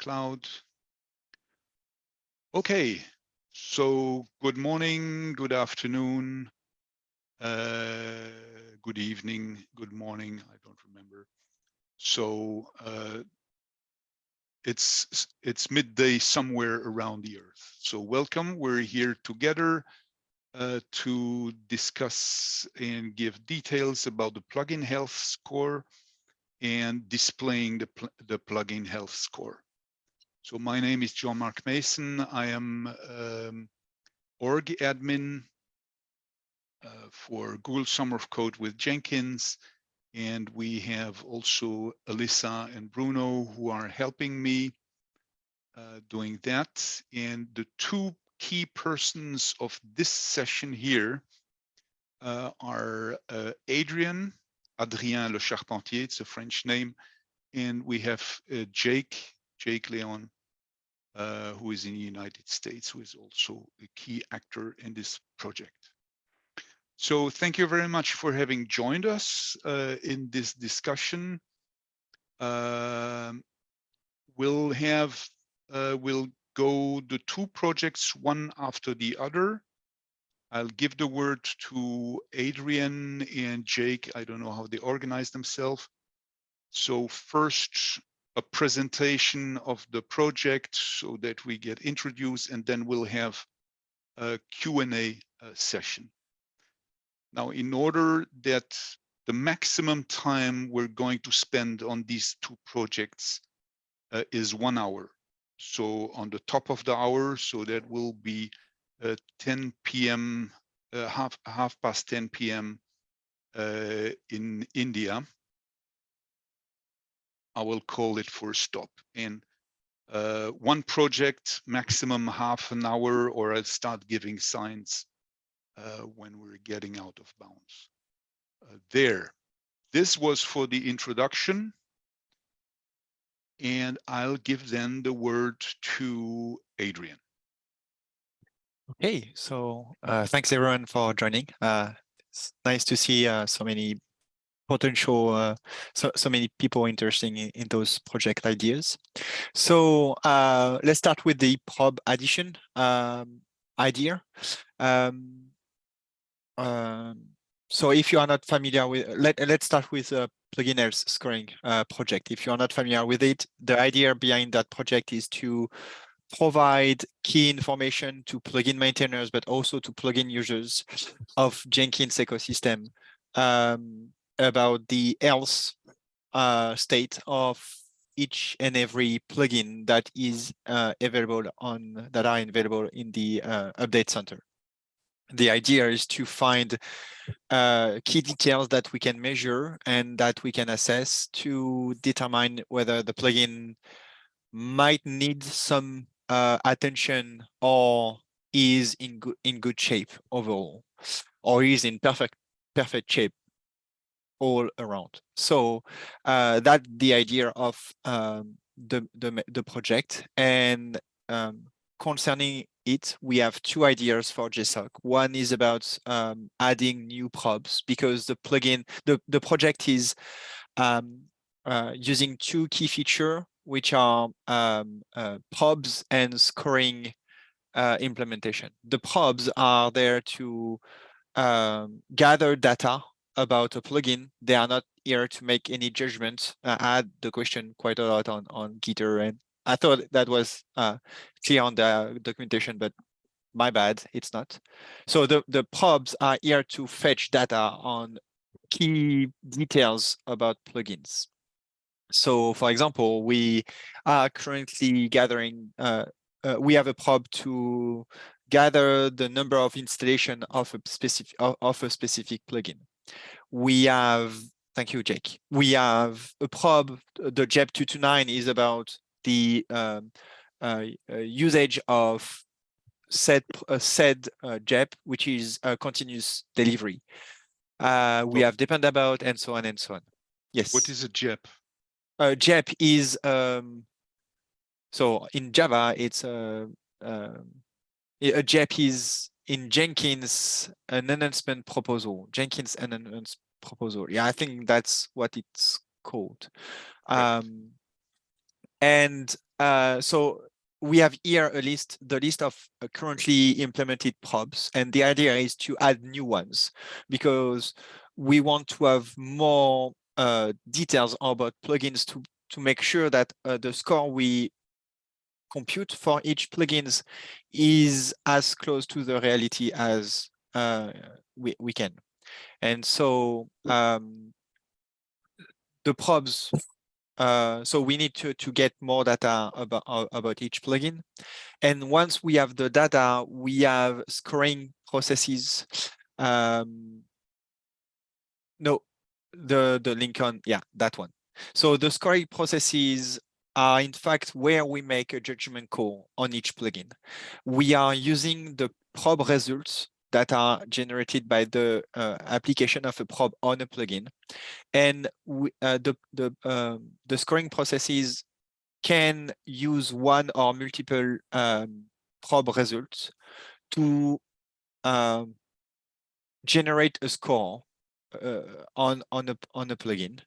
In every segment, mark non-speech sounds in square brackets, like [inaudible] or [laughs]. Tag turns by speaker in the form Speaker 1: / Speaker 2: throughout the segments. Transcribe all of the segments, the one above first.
Speaker 1: cloud. Okay, so good morning, good afternoon, uh, good evening, good morning, I don't remember. So uh, it's it's midday somewhere around the earth. So welcome, we're here together uh, to discuss and give details about the plugin health score and displaying the, pl the plugin health score. So my name is Jean-Marc Meessen. I am um, org admin uh, for Google Summer of Code with Jenkins. And we have also Alyssa and Bruno who are helping me uh, doing that. And the two key persons of this session here uh, are uh, Adrian, Adrien Lecharpentier, it's a French name, and we have uh, Jake, Jake Leon, uh, who is in the United States, who is also a key actor in this project. So thank you very much for having joined us uh, in this discussion. Uh, we'll have, uh, we'll go the two projects one after the other. I'll give the word to Adrien and Jake. I don't know how they organize themselves. So first, a presentation of the project so that we get introduced and then we'll have a Q&A uh, session. Now, in order that the maximum time we're going to spend on these two projects uh, is one hour. So on the top of the hour, so that will be uh, 10 p.m., uh, half half past 10 p.m. Uh, in India. I will call it for a stop. In uh, one project, maximum half an hour, or I'll start giving signs uh, when we're getting out of bounds. Uh, there. This was for the introduction and I'll give then the word to Adrien.
Speaker 2: Okay, so uh, thanks everyone for joining. Uh, it's nice to see uh, so many potential, uh, so, so many people interested in, in those project ideas. So uh, let's start with the prob addition um, idea. Um, um, so if you are not familiar with, let, let's start with a plugin health scoring uh, project. If you're not familiar with it, the idea behind that project is to provide key information to plugin maintainers, but also to plugin users of Jenkins ecosystem um, about the else uh, state of each and every plugin that is uh, available on that are available in the uh, update center. The idea is to find uh, key details that we can measure and that we can assess to determine whether the plugin might need some uh, attention or is in good in good shape overall or is in perfect perfect shape all around so uh, that the idea of um, the, the the project and um, concerning it, we have two ideas for GSoC. One is about um, adding new probes because the plugin, the, the project is um, uh, using two key features, which are um, uh, probes and scoring uh, implementation. The probes are there to um, gather data about a plugin. They are not here to make any judgment. I had the question quite a lot on, on Gitter and I thought that was uh, clear on the documentation, but my bad, it's not. So the, the probes are here to fetch data on key details about plugins. So for example, we are currently gathering, uh, uh, we have a probe to gather the number of installation of a specific of, of a specific plugin. We have, thank you, Jake. We have a probe, the JEP229 is about the um, uh, uh, usage of said uh, said uh, JEP, which is a continuous delivery. Uh, we have Dependabot and so on and so on. Yes.
Speaker 1: What is a JEP?
Speaker 2: Uh, JEP is um, so in Java, it's a um, a JEP is in Jenkins an enhancement proposal. Jenkins enhancement proposal. Yeah, I think that's what it's called. Um, and uh, so we have here a list, the list of uh, currently implemented probs, and the idea is to add new ones because we want to have more uh, details about plugins to to make sure that uh, the score we compute for each plugins is as close to the reality as uh, we, we can. And so um, the probes, uh, so we need to, to get more data about, about each plugin. And once we have the data, we have scoring processes. Um, no, the, the link on, yeah, that one. So the scoring processes are in fact where we make a judgment call on each plugin. We are using the probe results that are generated by the uh, application of a probe on a plugin. And we, uh, the, the, um, the scoring processes can use one or multiple um, probe results to um, generate a score uh, on, on, a, on a plugin.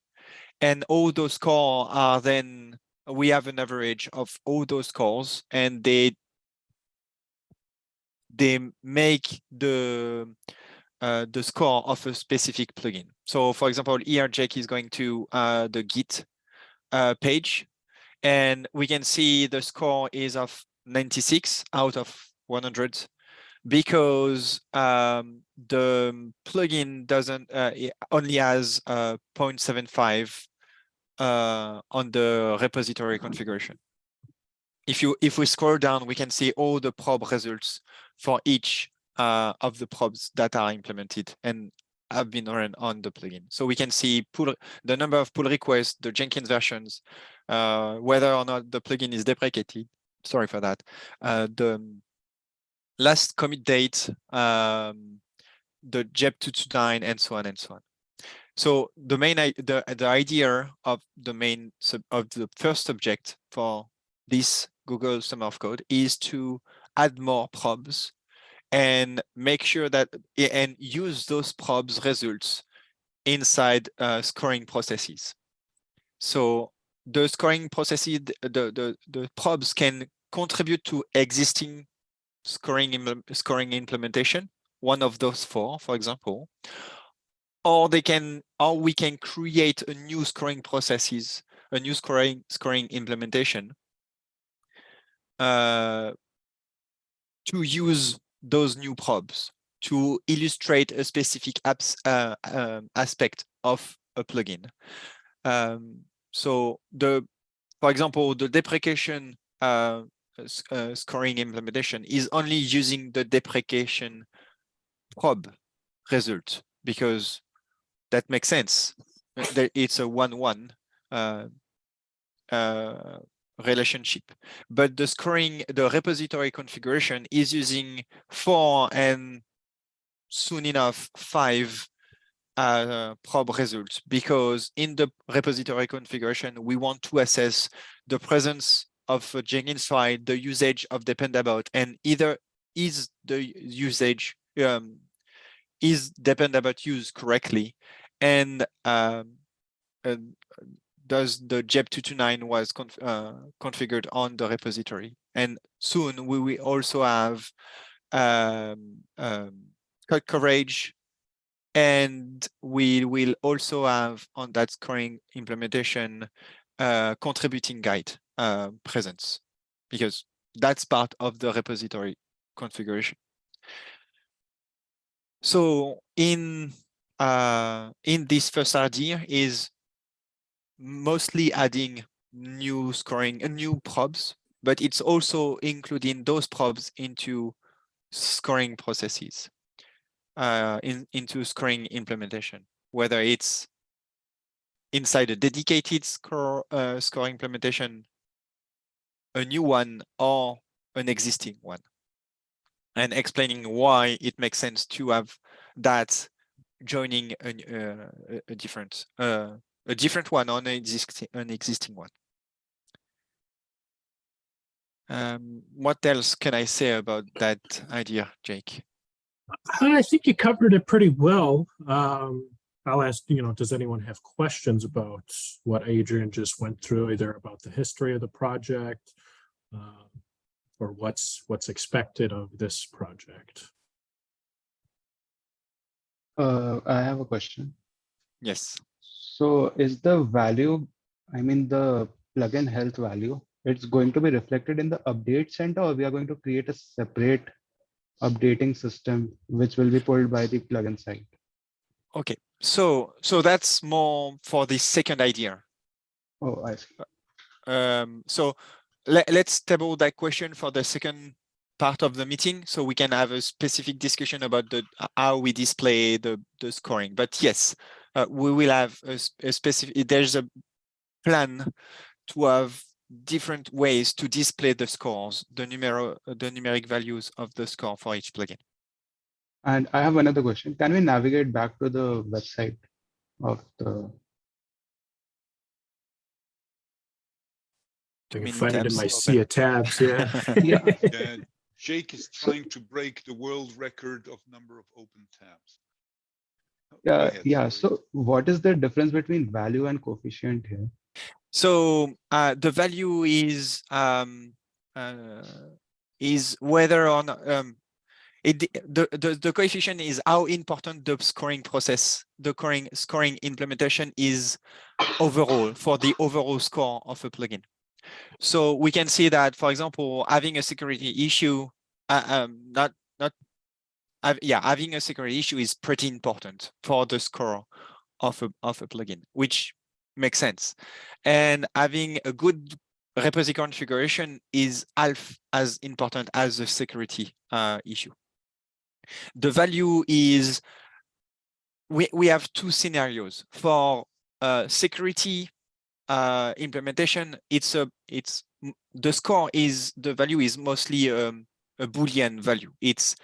Speaker 2: And all those scores are then, we have an average of all those calls and they they make the uh, the score of a specific plugin. So for example, Jake is going to uh, the Git uh, page and we can see the score is of 96 out of 100 because um, the plugin doesn't uh, only has uh, 0.75 uh, on the repository configuration. If you if we scroll down, we can see all the probe results for each uh, of the probes that are implemented and have been run on the plugin. So we can see pull, the number of pull requests, the Jenkins versions, uh, whether or not the plugin is deprecated. Sorry for that. Uh, the last commit date, um, the JEP 229, and so on and so on. So the main the the idea of the main sub, of the first subject for this Google Summer of Code is to add more probes and make sure that and use those probes results inside uh, scoring processes. So the scoring processes, the, the, the probes can contribute to existing scoring, scoring implementation, one of those four, for example, or they can, or we can create a new scoring processes, a new scoring scoring implementation uh, to use those new probes to illustrate a specific apps, uh, uh, aspect of a plugin. Um, so the, for example, the deprecation uh, uh, scoring implementation is only using the deprecation probe result because that makes sense. It's a one-one uh, uh, relationship, but the scoring, the repository configuration is using four and soon enough five uh, probe results because in the repository configuration, we want to assess the presence of Jenkins file, the usage of Dependabot, and either is the usage um, is Dependabot used correctly, and, um, and does the JEP 229 was conf uh, configured on the repository. And soon we will also have um, um, code coverage and we will also have on that scoring implementation uh, contributing guide uh, presence because that's part of the repository configuration. So in uh, in this first idea is mostly adding new scoring and uh, new probes, but it's also including those probes into scoring processes, uh, in, into scoring implementation, whether it's inside a dedicated score, uh, score implementation, a new one, or an existing one. And explaining why it makes sense to have that joining a, uh, a different uh, a different one on an existing an existing one. Um, what else can I say about that idea, Jake?
Speaker 3: I think you covered it pretty well. Um, I'll ask, you know, does anyone have questions about what Adrien just went through, either about the history of the project uh, for what's what's expected of this project.
Speaker 4: Uh, I have a question.
Speaker 2: Yes.
Speaker 4: So is the value, I mean, the plugin health value, it's going to be reflected in the update center or we are going to create a separate updating system which will be pulled by the plugin side?
Speaker 2: Okay. So so that's more for the second idea.
Speaker 4: Oh, I see.
Speaker 2: Um, so let, let's table that question for the second part of the meeting so we can have a specific discussion about the how we display the the scoring but yes uh, we will have a specific there's a plan to have different ways to display the scores the numero the numeric values of the score for each plugin
Speaker 4: And I have another question. Can we navigate back to the website of the,
Speaker 3: I can find it in my
Speaker 2: open.
Speaker 3: sea of tabs. Yeah. [laughs] [laughs]
Speaker 4: Yeah.
Speaker 1: Yeah, Jake is trying to break the world record of number of open tabs. Go
Speaker 4: yeah,
Speaker 1: ahead,
Speaker 4: yeah.
Speaker 1: sorry.
Speaker 4: So what is the difference between value and coefficient here?
Speaker 2: So uh, the value is um, uh, is whether on um, it the, the the coefficient is how important the scoring process, the scoring scoring implementation is overall for the overall score of a plugin. So we can see that, for example, having a security issue, uh, um, not not, hav- yeah, having a security issue is pretty important for the score of a of a plugin, which makes sense and having a good repository configuration is half as important as the security uh, issue. The value is, we, we have two scenarios for uh, security uh, implementation. It's a, it's, the score is, the value is mostly um, a Boolean value. It's,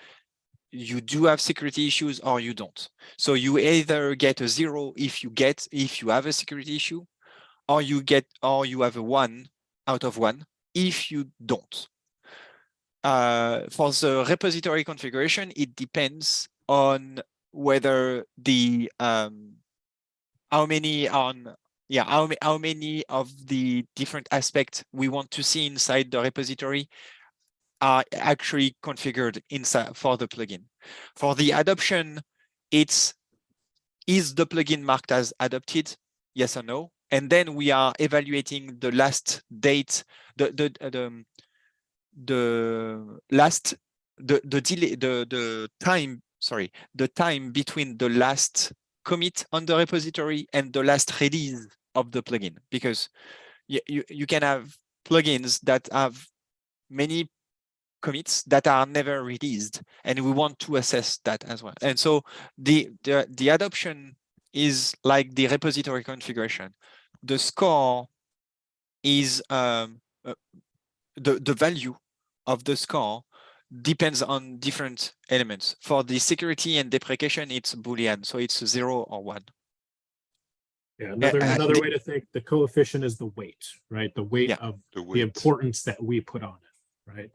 Speaker 2: you do have security issues or you don't. So you either get a zero if you get, if you have a security issue, or you get or you have a one out of one if you don't. Uh, for the repository configuration, it depends on whether the um, how many on yeah how, how many of the different aspects we want to see inside the repository are actually configured inside for the plugin. For the adoption, it's is the plugin marked as adopted? Yes or no? And then we are evaluating the last date, the the uh, the, um, the last the the delay the the time sorry the time between the last commit on the repository and the last release of the plugin because you you, you can have plugins that have many commits that are never released and we want to assess that as well. And so the the, the adoption is like the repository configuration. The score is um uh, the the value of the score depends on different elements. For the security and deprecation it's boolean so it's zero or one
Speaker 3: Yeah. Another
Speaker 2: uh,
Speaker 3: another
Speaker 2: the-
Speaker 3: way to think the coefficient is the weight, right? The weight
Speaker 2: Yeah.
Speaker 3: of
Speaker 1: The
Speaker 3: the importance that we put on it, right?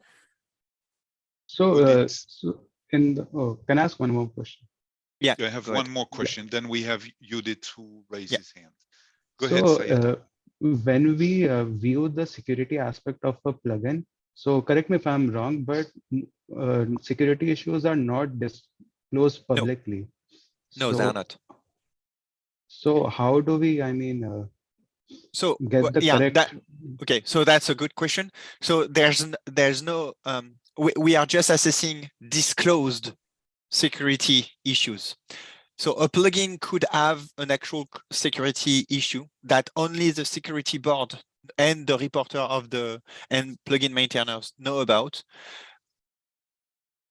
Speaker 4: So, uh, so in the, oh, can I ask one more question?
Speaker 2: yeah
Speaker 1: I have
Speaker 2: go ahead.
Speaker 1: one more question, then we have Judith who raised
Speaker 2: Yeah.
Speaker 1: his hand. Go ahead,
Speaker 4: So,
Speaker 1: Syed.
Speaker 4: uh, when we uh, view the security aspect of a plugin, so correct me if I'm wrong, but uh, security issues are not disclosed publicly.
Speaker 2: no
Speaker 4: So-
Speaker 2: they're not
Speaker 4: So how do we, I mean, uh,
Speaker 2: so
Speaker 4: get the
Speaker 2: yeah
Speaker 4: correct?
Speaker 2: that okay so that's a good question so there's there's no um we, we are just assessing disclosed security issues so a plugin could have an actual security issue that only the security board and the reporter of the and plugin maintainers know about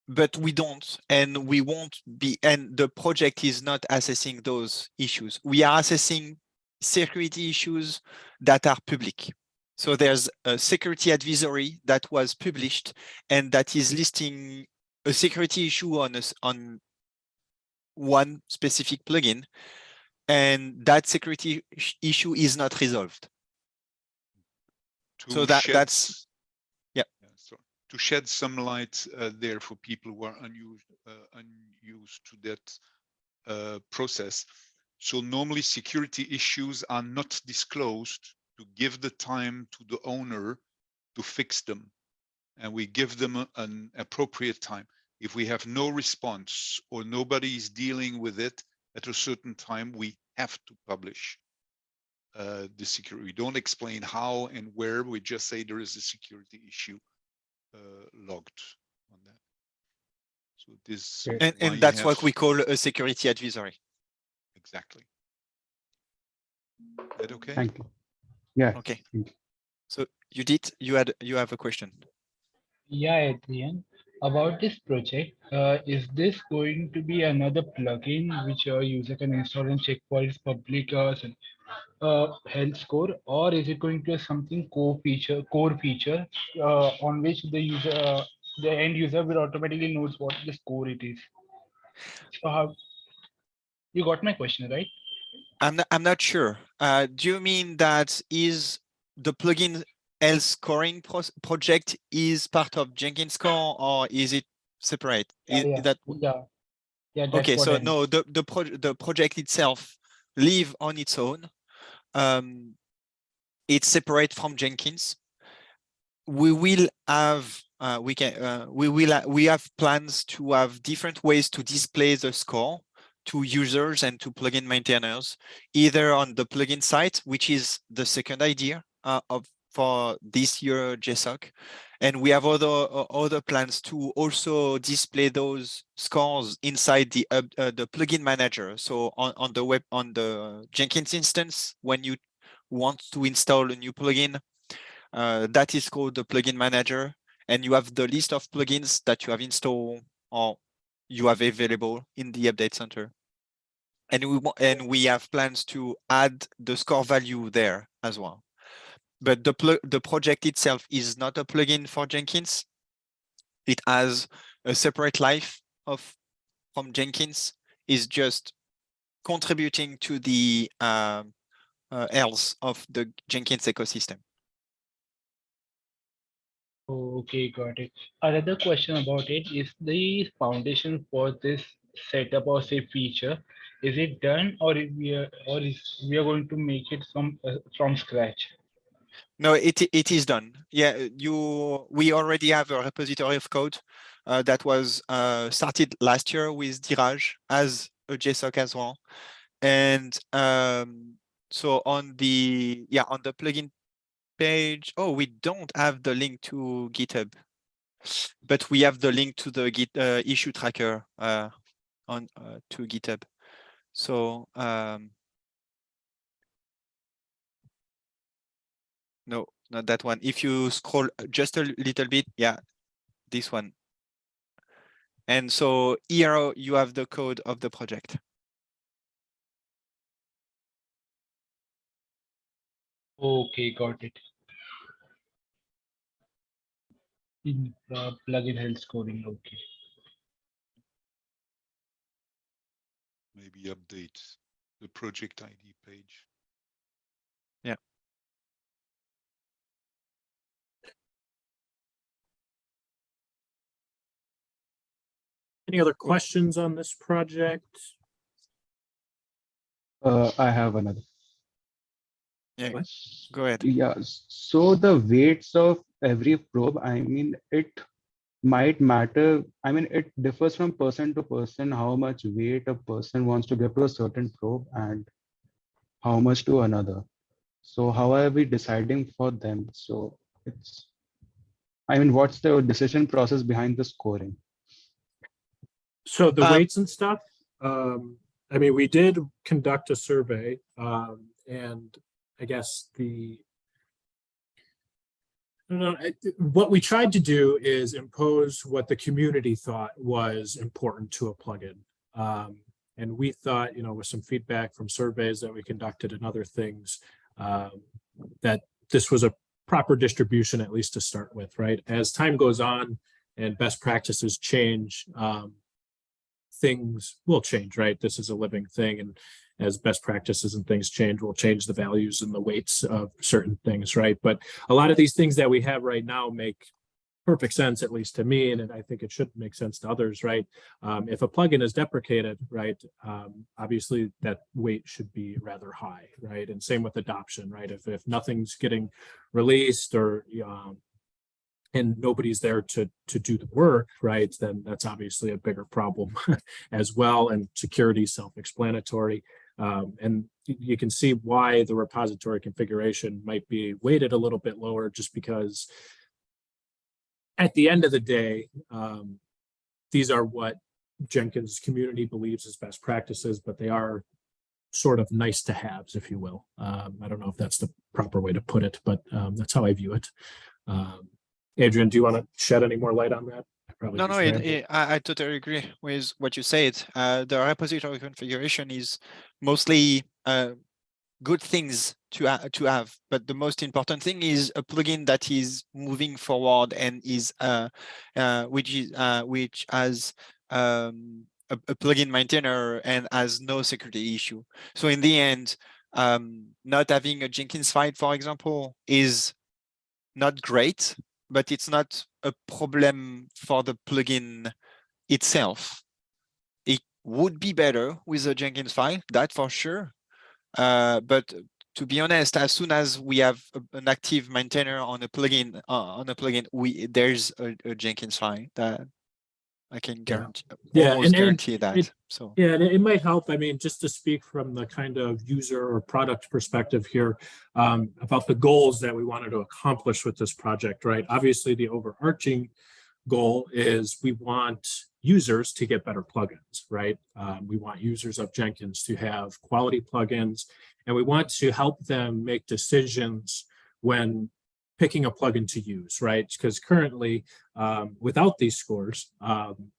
Speaker 2: but we don't and we won't be and the project is not assessing those issues we are assessing security issues that are public so there's a security advisory that was published and that is listing a security issue on us on one specific plugin and that security issue is not resolved so that- that's-
Speaker 1: s-
Speaker 2: yeah.
Speaker 1: so to shed some light uh, there for people who are unused uh, unused to that uh, process. So normally security issues are not disclosed to give the time to the owner to fix them. And we give them an appropriate time. If we have no response or nobody is dealing with it at a certain time, we have to publish uh, the security. We don't explain how and where, we just say there is a security issue logged on that. So this.
Speaker 2: And, and
Speaker 1: you
Speaker 2: that's what we call a security advisory.
Speaker 1: Exactly. That okay?
Speaker 4: Thank you. Yeah,
Speaker 2: Okay.
Speaker 4: You.
Speaker 2: So Judith, you had, you have a question.
Speaker 5: Yeah, Adrien, about this project, uh, is this going to be another plugin which a user can install and check for its public uh, s- uh, health score, or is it going to be something core feature, core feature, uh, on which the user, uh, the end user will automatically knows what the score it is? So how, you got my question, right?
Speaker 2: I'm not, I'm not sure. Uh, do you mean that is the plugin health scoring pros- project is part of Jenkins Core or is it separate?
Speaker 5: Yeah,
Speaker 2: Is
Speaker 5: yeah,
Speaker 2: that
Speaker 5: Yeah. Yeah.
Speaker 2: okay? So
Speaker 5: I
Speaker 2: no, the the pro- the project itself live on its own. Um, it's separate from Jenkins. We will have uh, we can uh, we will we have plans to have different ways to display the score to users and to plugin maintainers, either on the plugin site, which is the second idea uh, of for this year GSoC, and we have other uh, other plans to also display those scores inside the uh, uh, the plugin manager. So on on the web on the Jenkins instance, when you want to install a new plugin, uh, that is called the plugin manager, and you have the list of plugins that you have installed or you have available in the update center. And we and we have plans to add the score value there as well. But the the project itself is not a plugin for Jenkins. It has a separate life of from Jenkins. Is just contributing to the um, uh, health of the Jenkins ecosystem.
Speaker 5: Okay, got it. Another question about it is the foundation for this setup or say feature, is it done or we are, or is we are going to make it from, uh, from scratch?
Speaker 2: No, it it is done. Yeah, you we already have a repository of code uh, that was uh, started last year with Dheeraj as a GSoC as well. And um, so on the yeah on the plugin page, oh, we don't have the link to GitHub, but we have the link to the Git uh, issue tracker uh, on uh, to GitHub. So um, No, not that one. If you scroll just a little bit, yeah, this one. And so here you have the code of the project.
Speaker 5: Okay, got it. In uh, plugin health scoring, okay.
Speaker 1: Maybe update the project ID page.
Speaker 3: Any other questions on this project?
Speaker 4: uh, I have another.
Speaker 2: Yeah,
Speaker 3: What?
Speaker 2: go ahead.
Speaker 4: Yeah, so the weights of every probe, I mean, it might matter. I mean, it differs from person to person, how much weight a person wants to give to a certain probe and how much to another. So how are we deciding for them? So it's, I mean, what's the decision process behind the scoring?
Speaker 3: So the
Speaker 2: Um,
Speaker 3: weights and stuff, um, I mean, we did conduct a survey, um, and I guess the. Know, what we tried to do is impose what the community thought was important to a plugin. Um, and we thought, you know, with some feedback from surveys that we conducted and other things, um, that this was a proper distribution, at least to start with, right? As time goes on and best practices change, um, things will change, right? This is a living thing and as best practices and things change, we'll change the values and the weights of certain things, right? But a lot of these things that we have right now make perfect sense, at least to me, and I think it should make sense to others, right? Um, if a plugin is deprecated, right, um, obviously that weight should be rather high, right? And same with adoption, right? If, if nothing's getting released or um, and nobody's there to to do the work, right? Then that's obviously a bigger problem [laughs] as well. And security self-explanatory. Um, and you can see why the repository configuration might be weighted a little bit lower just because at the end of the day, um, these are what Jenkins community believes is best practices, but they are sort of nice to haves, if you will. Um, I don't know if that's the proper way to put it, but um, that's how I view it. Adrien, do you want to shed any more light on that? Probably
Speaker 2: No, no, it, it, I, I totally agree with what you said. Uh, the repository configuration is mostly uh, good things to ha to have, but the most important thing is a plugin that is moving forward and is uh, uh, which is uh, which has um, a, a plugin maintainer and has no security issue. So in the end, um, not having a Jenkins file, for example, is not great, but it's not a problem for the plugin itself. It would be better with a Jenkins file, that for sure. Uh, but to be honest, as soon as we have an active maintainer on a plugin, uh, on a plugin, we there's a, a Jenkins file that I can guarantee,
Speaker 3: Yeah,
Speaker 2: almost
Speaker 3: and- and
Speaker 2: guarantee that.
Speaker 3: it-
Speaker 2: so
Speaker 3: Yeah, and it it might help. I mean, just to speak from the kind of user or product perspective here um, about the goals that we wanted to accomplish with this project, right? Obviously, the overarching goal is we want users to get better plugins, right? Um, we want users of Jenkins to have quality plugins, and we want to help them make decisions when picking a plugin to use, right? Because currently, um, without these scores, um,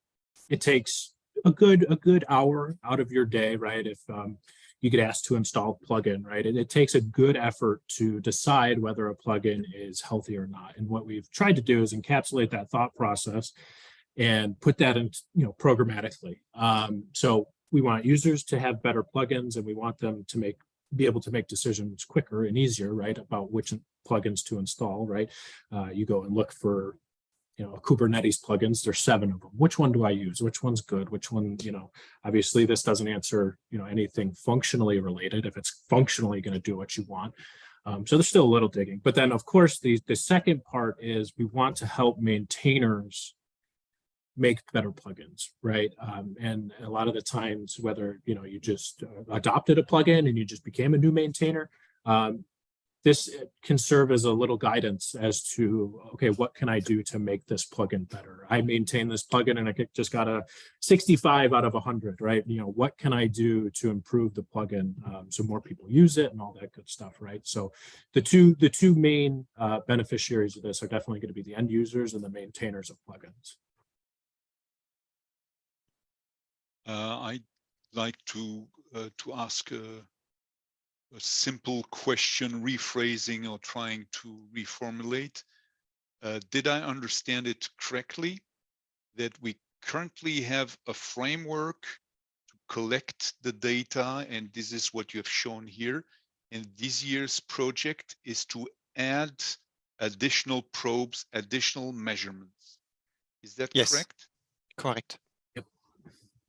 Speaker 3: it takes a good a good hour out of your day, right? If um, you get asked to install a plugin, right? It, it takes a good effort to decide whether a plugin is healthy or not. And what we've tried to do is encapsulate that thought process and put that in, you know, programmatically. Um, so we want users to have better plugins and we want them to make be able to make decisions quicker and easier, right? About which plugins to install, right? Uh, you go and look for you know, Kubernetes plugins, there's seven of them. Which one do I use? Which one's good? Which one, you know, obviously this doesn't answer, you know, anything functionally related if it's functionally going to do what you want. Um, so there's still a little digging. But then of course, the, the second part is we want to help maintainers make better plugins, right? Um, and a lot of the times, whether, you know, you just uh, adopted a plugin and you just became a new maintainer, um, this can serve as a little guidance as to, okay, what can I do to make this plugin better? I maintain this plugin and I just got a 65 out of 100, right? You know, what can I do to improve the plugin um, so more people use it and all that good stuff, right? So the two the two main uh, beneficiaries of this are definitely going to be the end users and the maintainers of plugins.
Speaker 1: Uh, I'd like to uh, to ask a, a simple question, rephrasing or trying to reformulate. Uh, did I understand it correctly that we currently have a framework to collect the data, and this is what you have shown here, and this year's project is to add additional probes, additional measurements. Is that
Speaker 2: Yes.
Speaker 1: correct?
Speaker 2: correct.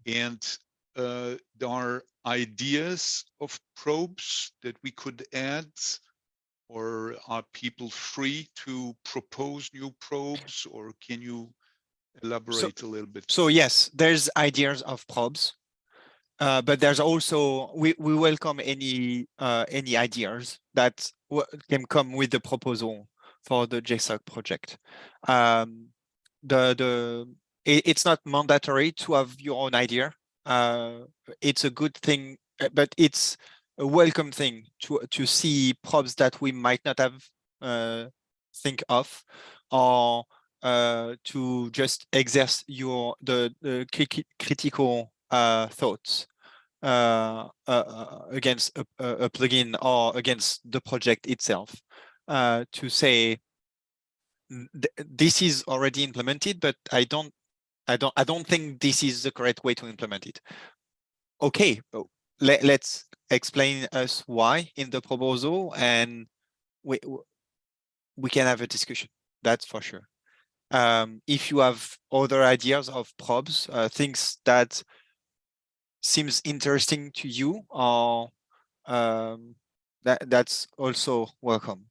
Speaker 1: And uh, there are ideas of probes that we could add, or are people free to propose new probes, or can you elaborate a little bit?
Speaker 2: So yes, there's ideas of probes, uh, but there's also we we welcome any uh, any ideas that can come with the proposal for the GSoC project. Um, the the it, it's not mandatory to have your own idea. Uh, it's a good thing, uh, but it's a welcome thing to to see probes that we might not have uh, think of, or to just exert your the, the cri- critical thoughts uh, uh, against a, a plugin or against the project itself uh, to say th- this is already implemented, but I don't I don't I don't think this is the correct way to implement it. Okay, oh, let, let's explain us why in the proposal and we we can have a discussion. That's for sure um, if you have other ideas of probes, uh, things that seems interesting to you, or um, that that's also welcome.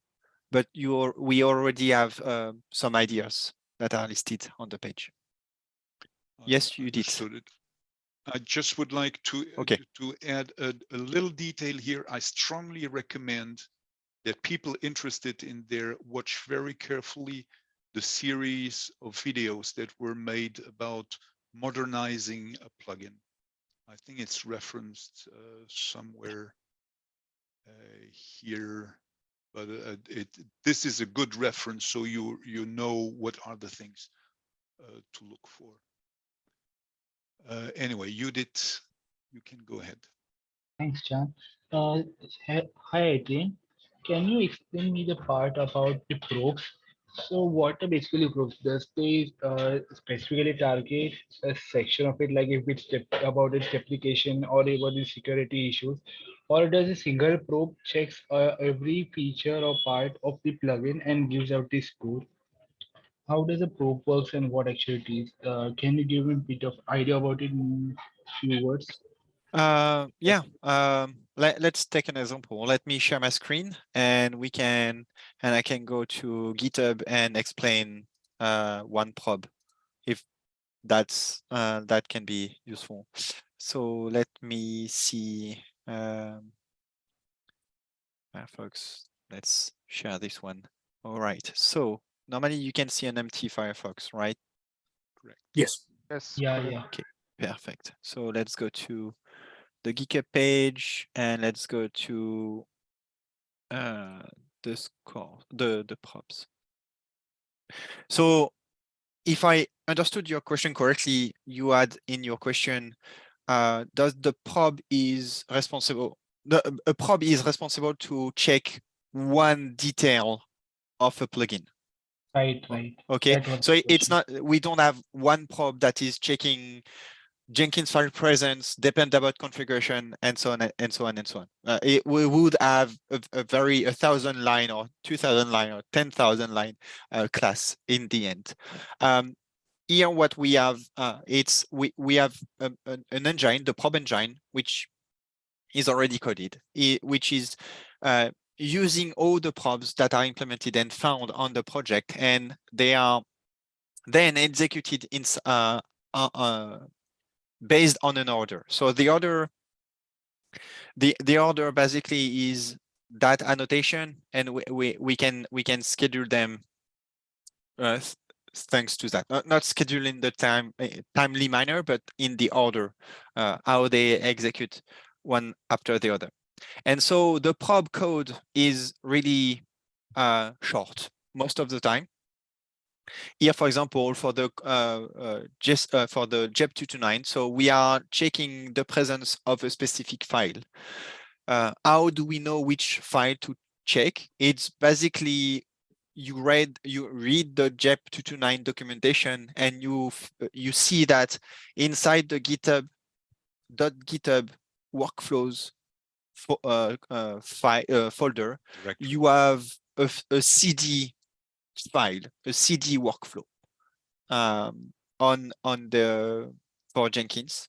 Speaker 2: but you we already have uh, some ideas that are listed on the page. Yes, you did.
Speaker 1: I just would like to,
Speaker 2: Okay.
Speaker 1: to add a, a little detail here. I strongly recommend that people interested in there watch very carefully the series of videos that were made about modernizing a plugin. I think it's referenced uh, somewhere uh, here, but uh, it, this is a good reference, so you, you know what are the things uh, to look for. Uh, anyway, Judith, you can go ahead.
Speaker 5: Thanks, John. Uh, hi, Adrien. Can you explain me the part about the probes? So what are basically probes? Does they uh, specifically target a section of it, like if it's about its application or about the security issues? Or does a single probe checks uh, every feature or part of the plugin and gives out the score? How does a probe works and what actually it is? Uh, can you give me a bit of idea about it in few words?
Speaker 2: Uh, yeah, um, let, let's take an example. Let me share my screen and we can, and I can go to GitHub and explain uh, one probe if that's, uh, that can be useful. So let me see, um, Firefox, let's share this one. All right, so normally you can see an empty Firefox, right? Correct.
Speaker 3: Yes.
Speaker 6: Yes.
Speaker 5: Yeah, yeah.
Speaker 2: Okay, Perfect. So let's go to the GitHub page and let's go to uh, the score, the, the props. So if I understood your question correctly, you had in your question, uh, does the probe is responsible, the, a probe is responsible to check one detail of a plugin.
Speaker 5: Right, right.
Speaker 2: Okay, so it's not, we don't have one probe that is checking Jenkins file presence, Dependabot configuration, and so on and so on and so on. Uh, it, we would have a, a very a thousand line or two thousand line or ten thousand line uh, class in the end. Um, here, what we have, uh, it's we we have a, an, an engine, the probe engine, which is already coded, i- which is uh, using all the probes that are implemented and found on the project, and they are then executed in uh, uh, uh, based on an order. So the order, the the order basically is that annotation, and we we, we can we can schedule them uh, thanks to that. Not, not scheduling the time uh, timely manner, but in the order uh, how they execute one after the other. And so the probe code is really uh, short most of the time. Here, for example, for the uh, uh, just uh, for the JEP 229, so we are checking the presence of a specific file. Uh, how do we know which file to check? It's basically you read you read the JEP 229 documentation and you you see that inside the GitHub dot .github workflows fo uh, uh, file uh, folder
Speaker 1: Directory.
Speaker 2: you have a CD file, a CD workflow um, on on the for Jenkins.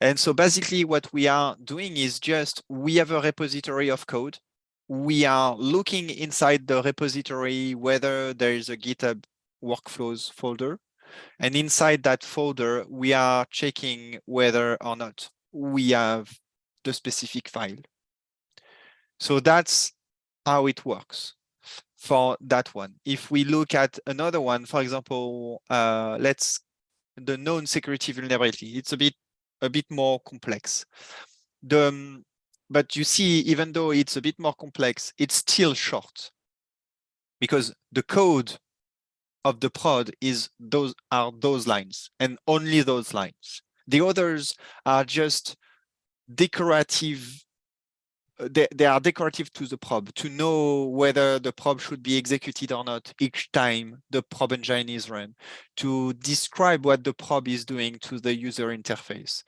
Speaker 2: And so basically what we are doing is just we have a repository of code. We are looking inside the repository whether there is a GitHub workflows folder. And inside that folder, we are checking whether or not we have the specific file. So that's how it works for that one. If we look at another one, for example, uh, let's the known security vulnerability. It's a bit a bit more complex. The um, but you see, even though it's a bit more complex, it's still short because the code of the prod is those are those lines and only those lines. The others are just decorative uh, they, they are decorative to the probe to know whether the probe should be executed or not each time the probe engine is run, to describe what the probe is doing to the user interface,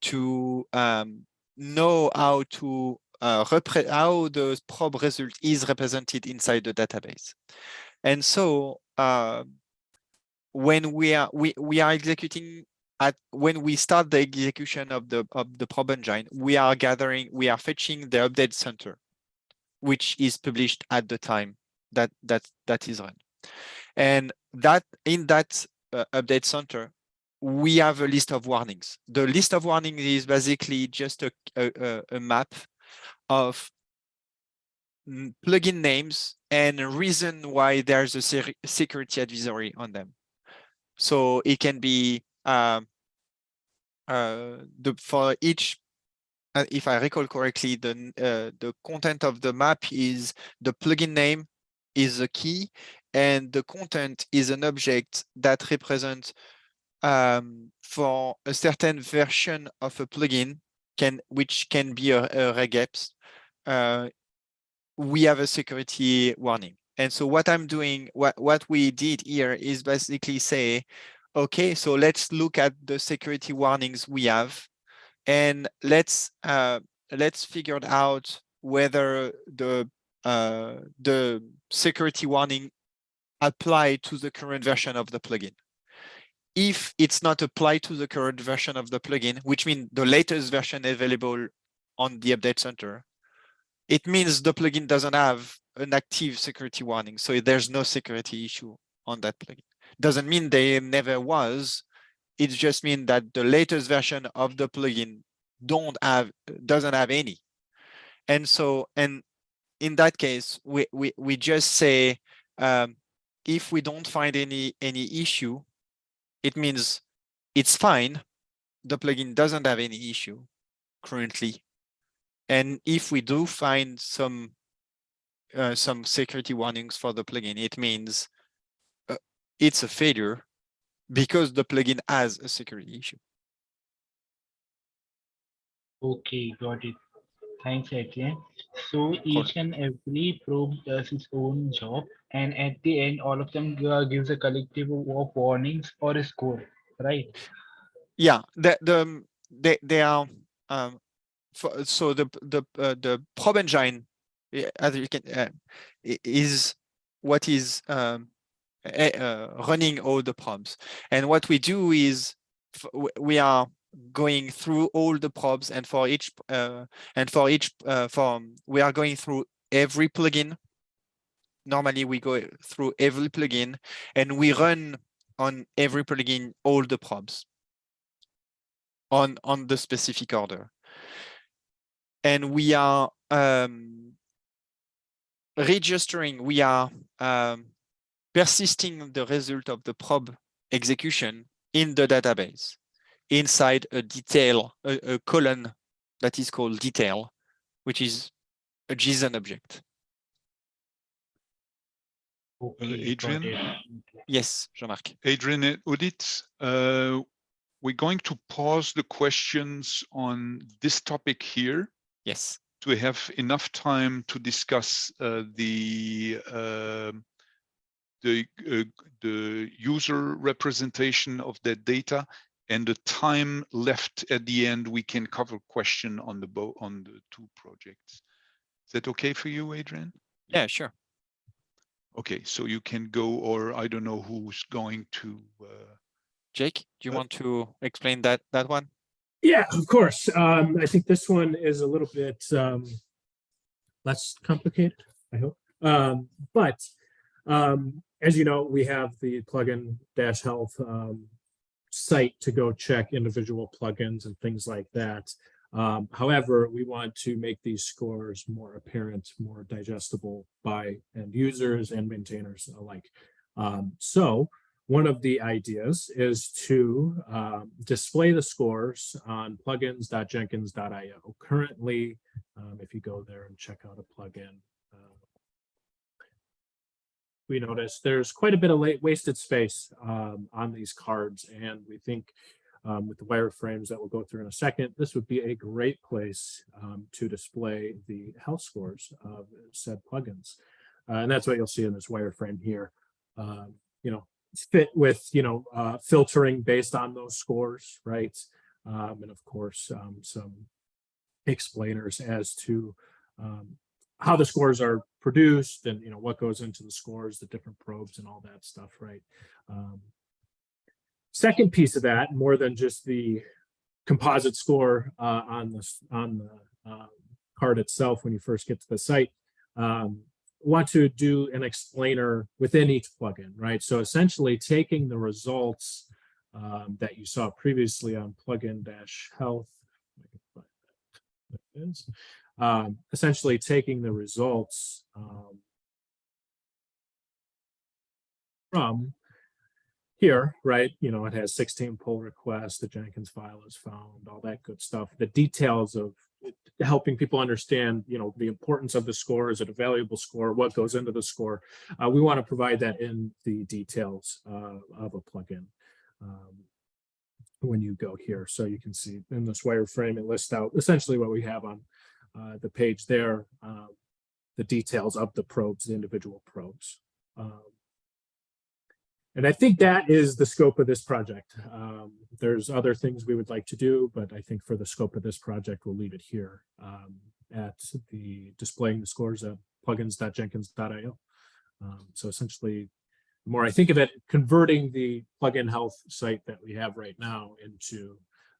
Speaker 2: to um, know how to uh, how the probe result is represented inside the database. And so uh, when we are we, we are executing at when we start the execution of the of the probe engine, we are gathering, we are fetching the update center, which is published at the time that that that is run. And that in that uh, update center, we have a list of warnings. The list of warnings is basically just a, a, a- a map of plugin names and reason why there's a security advisory on them. So it can be um, uh, the for each, uh, if I recall correctly, the uh, the content of the map is the plugin name is a key, and the content is an object that represents um, for a certain version of a plugin can which can be a, a regex. Uh, we have a security warning. And so what I'm doing, what, what we did here is basically say, okay, so let's look at the security warnings we have and let's uh, let's figure out whether the uh, the security warning apply to the current version of the plugin. If it's not applied to the current version of the plugin, which means the latest version available on the update center, it means the plugin doesn't have an active security warning. So there's no security issue on that plugin. Doesn't mean there never was. It just means that the latest version of the plugin don't have doesn't have any. And so and in that case, we we we just say um, if we don't find any any issue, it means it's fine. The plugin doesn't have any issue currently. And if we do find some uh, some security warnings for the plugin, it means it's a failure because the plugin has a security issue.
Speaker 5: Okay, got it. Thanks, Adrien. So each and every probe does its own job, and at the end, all of them uh, gives a collective of warnings or a score, right?
Speaker 2: Yeah, the the um, they they are um for, so the the uh, the probe engine as you can uh, is what is um uh, running all the probes and what we do is we are going through all the probes and for each uh, and for each uh, for we are going through every plugin. Normally we go through every plugin and we run on every plugin all the probes on on the specific order. And we are um, registering we are um, persisting the result of the probe execution in the database inside a detail a, a column that is called detail which is a json object.
Speaker 5: Adrien?
Speaker 2: yes jean-marc.
Speaker 1: Adrien audit, uh, we're going to pause the questions on this topic here.
Speaker 2: Yes.
Speaker 1: To have enough time to discuss uh, the um, the uh, the user representation of that data and the time left at the end we can cover question on the both on the two projects. Is that okay for you, Adrien?
Speaker 2: yeah sure
Speaker 1: Okay, so you can go, or I don't know who's going to. Uh,
Speaker 2: jake do you
Speaker 1: Uh,
Speaker 2: want to explain that that one
Speaker 3: Yeah, of course. Um, I think this one is a little bit um, less complicated, I hope. Um, but um, as you know, we have the plugin dash health um, site to go check individual plugins and things like that. Um, however, we want to make these scores more apparent, more digestible by end users and maintainers alike. Um, so one of the ideas is to um, display the scores on plugins.jenkins.io. Currently, um, if you go there and check out a plugin, we notice there's quite a bit of late wasted space um, on these cards, and we think um, with the wireframes that we'll go through in a second, this would be a great place um, to display the health scores of said plugins. Uh, and that's what you'll see in this wireframe here. Um, you know, fit with, you know, uh, filtering based on those scores, right? Um, and of course, um, some explainers as to um, how the scores are produced and, you know, what goes into the scores, the different probes and all that stuff, right? Um, second piece of that, more than just the composite score uh, on the, on the um, card itself when you first get to the site, um, want to do an explainer within each plugin, right? So essentially taking the results um, that you saw previously on plugin dash health. Um, essentially taking the results um, from here, right? You know, it has 16 pull requests, the Jenkins file is found, all that good stuff. The details of helping people understand, you know, the importance of the score. Is it a valuable score? What goes into the score? Uh, we want to provide that in the details uh, of a plugin. um, when you go here, so you can see in this wireframe, it lists out essentially what we have on uh, the page there, uh, the details of the probes, the individual probes. Um, and I think that is the scope of this project. Um, there's other things we would like to do, but I think for the scope of this project, we'll leave it here um, at the displaying the scores at plugins.jenkins.io. Um, so essentially, the more I think of it, converting the plugin health site that we have right now into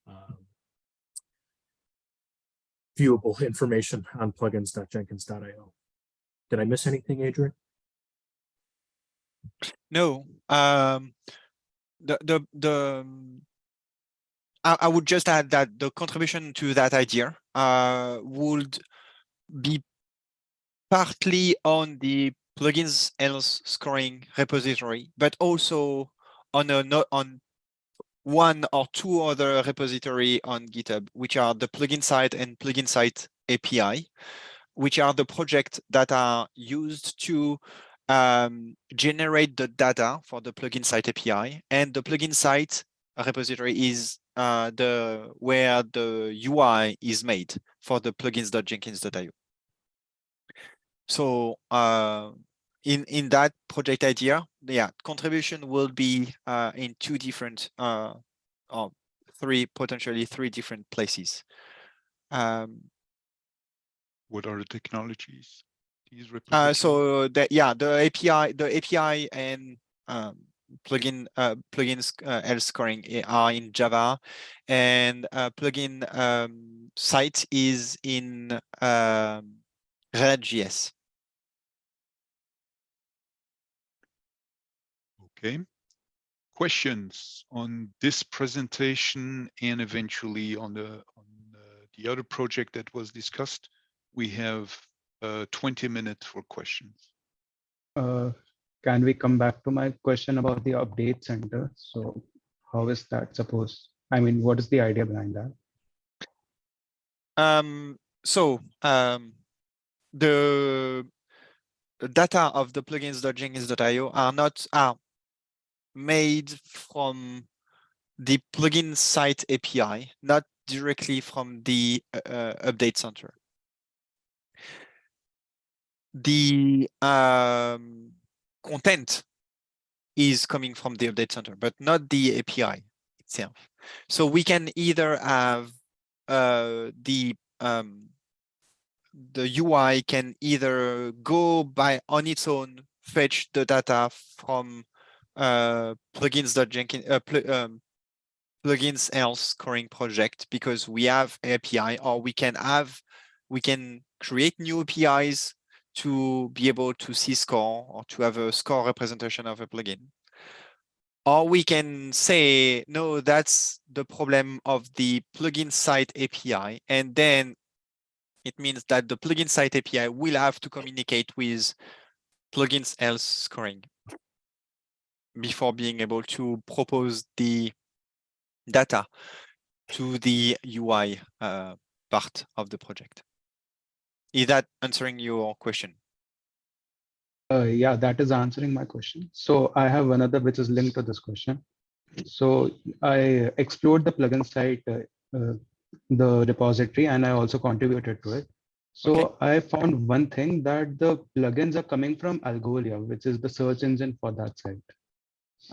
Speaker 3: um, viewable information on plugins.jenkins.io. Did I miss anything, Adrien?
Speaker 2: No, um, the, the, the, I, would just add that the contribution to that idea, uh, would be partly on the plugins health scoring repository, but also on a on one or two other repository on GitHub, which are the plugin site and plugin site API, which are the projects that are used to um, generate the data for the plugin site API, and the plugin site repository is uh, the where the UI is made for the plugins.jenkins.io. So uh, in in that project idea, yeah, contribution will be uh, in two different uh, or three potentially three different places. Um,
Speaker 1: What are the technologies? These
Speaker 2: uh, so the yeah the API the API and um, plugin uh, plugins uh, health scoring are in Java, and uh, plugin um, site is in um, React.js.
Speaker 1: Okay. Questions on this presentation and eventually on the on uh, the other project that was discussed? We have uh, 20 minutes for questions.
Speaker 4: Uh, can we come back to my question about the update center? So how is that supposed? I mean, what is the idea behind that?
Speaker 2: Um, so um, the the data of the plugins.jenkins.io are not are made from the plugin site API, not directly from the uh, uh, update center. The um, content is coming from the update center, but not the API itself. So we can either have uh, the um, the UI can either go by on its own, fetch the data from uh, plugins.jenkins uh, pl um, plugins health scoring project because we have API, or we can have we can create new APIs to be able to see score or to have a score representation of a plugin. Or we can say, no, that's the problem of the plugin site API. And then it means that the plugin site API will have to communicate with plugins health scoring before being able to propose the data to the UI uh, part of the project. Is that answering your question?
Speaker 4: Uh, yeah, that is answering my question. So I have another which is linked to this question. So I explored the plugin site, uh, uh, the repository, and I also contributed to it. So
Speaker 2: Okay.
Speaker 4: I found one thing that the plugins are coming from Algolia, which is the search engine for that site.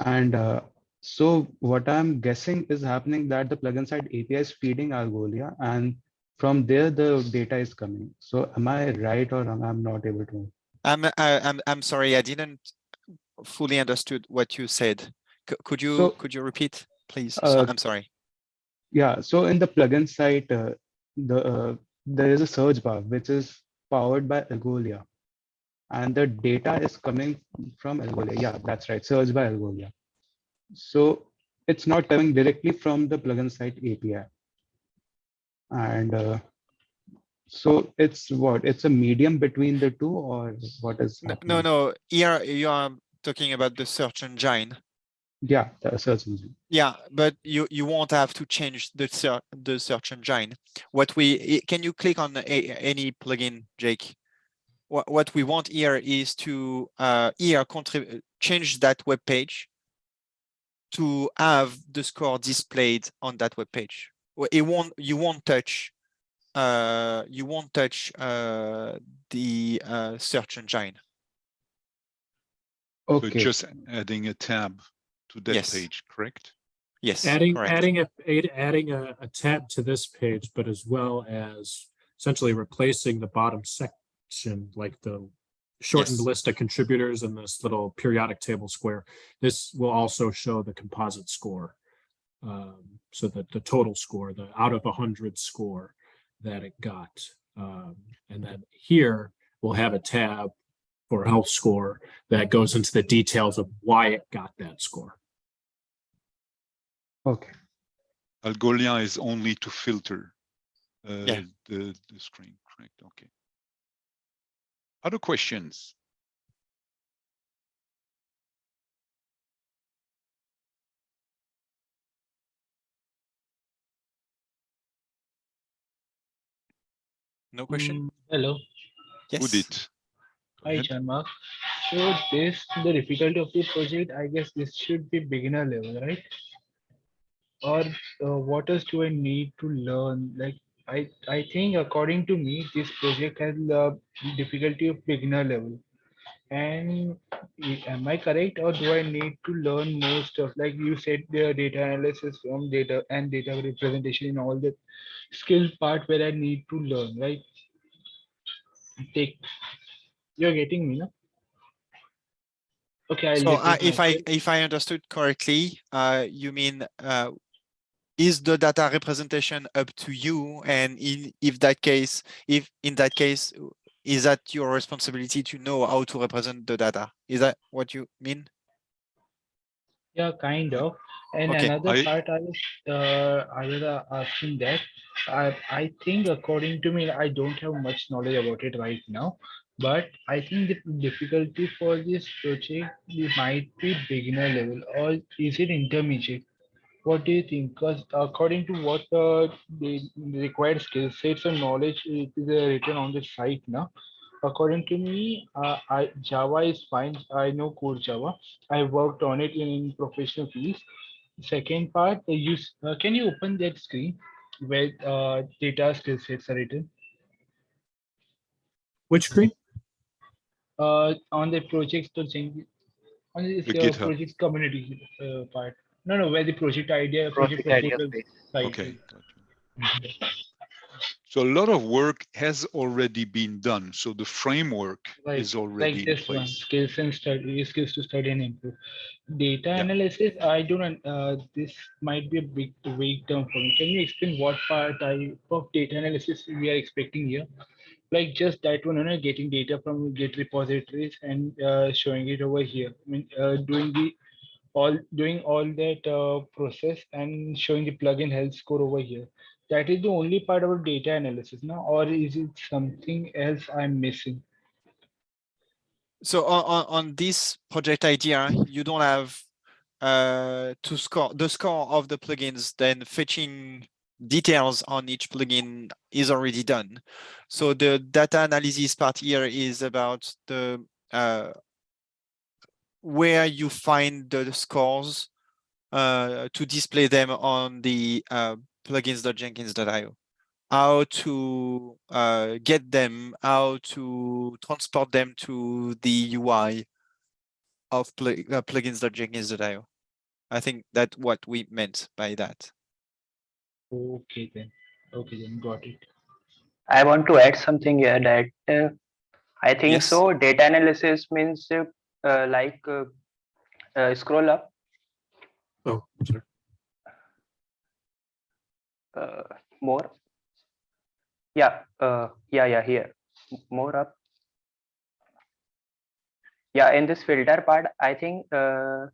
Speaker 4: And uh, so what I'm guessing is happening that the plugin site API is feeding Algolia and from there the data is coming. So am I right or am I not able to?
Speaker 2: I'm I, I'm I'm sorry, I didn't fully understood what you said. C could you
Speaker 4: So,
Speaker 2: could you repeat, please? So-
Speaker 4: uh,
Speaker 2: I'm sorry.
Speaker 4: Yeah, so in the plugin site, uh, the uh, there is a search bar which is powered by Algolia. And the data is coming from Algolia. Yeah, that's right. Search by Algolia. So it's not coming directly from the plugin site API. And uh, so it's what? It's a medium between the two, or what is?
Speaker 2: No, no,
Speaker 4: happening?
Speaker 2: no, here you are talking about the search engine.
Speaker 4: Yeah, the search engine.
Speaker 2: Yeah, but you you won't have to change the search the search engine. What we can you click on a, any plugin, Jake? What what we want here is to uh here change that web page to have the score displayed on that web page. It won't you won't touch uh you won't touch uh the uh search engine.
Speaker 1: So
Speaker 4: Okay.
Speaker 1: just adding a tab to that
Speaker 2: Yes.
Speaker 1: page, correct?
Speaker 2: Yes,
Speaker 3: Adding,
Speaker 2: correct.
Speaker 3: adding a, adding a, a tab to this page, but as well as essentially replacing the bottom section, like the shortened
Speaker 2: Yes.
Speaker 3: list of contributors in this little periodic table square. This will also show the composite score. Um, so that the total score, the out of a hundred score that it got. Um, and then here we'll have a tab for health score that goes into the details of why it got that score.
Speaker 4: Okay.
Speaker 1: Algolia is only to filter uh,
Speaker 2: Yeah.
Speaker 1: the, the screen, correct? Okay. Other questions?
Speaker 2: No question?
Speaker 5: Mm, Hello,
Speaker 2: Yes.
Speaker 1: Who did?
Speaker 5: Hi
Speaker 1: ahead.
Speaker 5: Chanmak. So this, the difficulty of the project, I guess this should be beginner level, right? Or uh, what else do I need to learn? Like, I, I think according to me, this project has the difficulty of beginner level. And am I correct or do I need to learn more stuff? Like you said, the data analysis from data and data representation in all the skill part where I need to learn, right? Take, you're getting me, no? Okay. I'll
Speaker 2: So uh, if I if I understood correctly, uh, you mean uh, is the data representation up to you? And in if that case, if in that case, is that your responsibility to know how to represent the data? Is that what you mean?
Speaker 5: Yeah, kind of. And
Speaker 2: Okay,
Speaker 5: another
Speaker 1: I-
Speaker 5: part I was, uh, I was uh, asking that, I, I think according to me, I don't have much knowledge about it right now. But I think the difficulty for this project might be beginner level or is it intermediate? What do you think? Because according to what uh, the required skill sets and knowledge it is uh, written on the site now. According to me, uh, I, Java is fine. I know core Java. I worked on it in professional fields. Second part, uh, use. Uh, can you open that screen where uh, data skill sets are written?
Speaker 3: Which screen?
Speaker 5: Uh, on the projects to change on this
Speaker 1: The
Speaker 5: uh, projects community uh, part. No, no, where the project idea, project,
Speaker 6: Project idea
Speaker 5: proposal site
Speaker 1: Okay.
Speaker 5: is.
Speaker 1: got you. So a lot of work has already been done. So the framework
Speaker 5: Right,
Speaker 1: is already
Speaker 5: like
Speaker 1: in
Speaker 5: this one, skills and study, skills to study and improve. Data
Speaker 1: Yeah.
Speaker 5: analysis, I don't, uh, this might be a big, vague term for me. Can you explain what part type of data analysis we are expecting here? Like just that one, you know, getting data from Git repositories and uh, showing it over here. I mean, uh, doing the, all, doing all that uh, process and showing the plugin health score over here. That is the only part about data analysis now, or is it something else I'm missing?
Speaker 2: So on, on, on this project idea, you don't have uh, to score the score of the plugins, then fetching details on each plugin is already done. So the data analysis part here is about the uh, where you find the scores uh, to display them on the uh, plugins.jenkins.io how to uh, get them, how to transport them to the UI of plug uh, plugins.jenkins.io. I think that's what we meant by that.
Speaker 5: Okay then, okay then, got it.
Speaker 6: I want to add something here that uh, I think
Speaker 2: Yes.
Speaker 6: so. Data analysis means uh, like uh, uh, scroll up.
Speaker 3: Oh, sorry.
Speaker 6: Uh, more. Yeah. Uh, yeah. Yeah. Here. More up. yeah, in this filter part, I think uh,